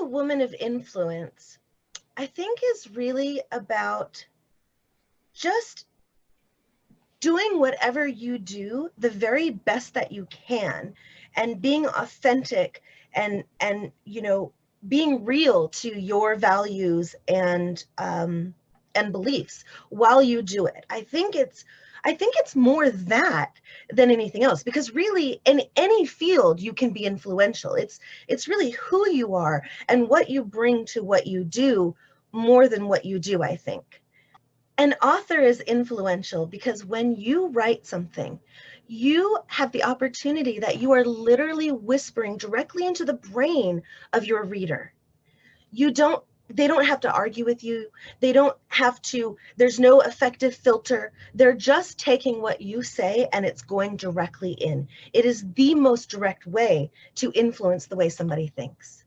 a woman of influence, I think is really about just doing whatever you do the very best that you can and being authentic and and you know being real to your values and um and beliefs while you do it. I think it's i think it's more that than anything else because really in any field you can be influential. It's it's really who you are and what you bring to what you do more than what you do i think. An author is influential because when you write something, you have the opportunity that you are literally whispering directly into the brain of your reader. You don't they don't have to argue with you. They don't have to, there's no effective filter. They're just taking what you say and it's going directly in. It is the most direct way to influence the way somebody thinks.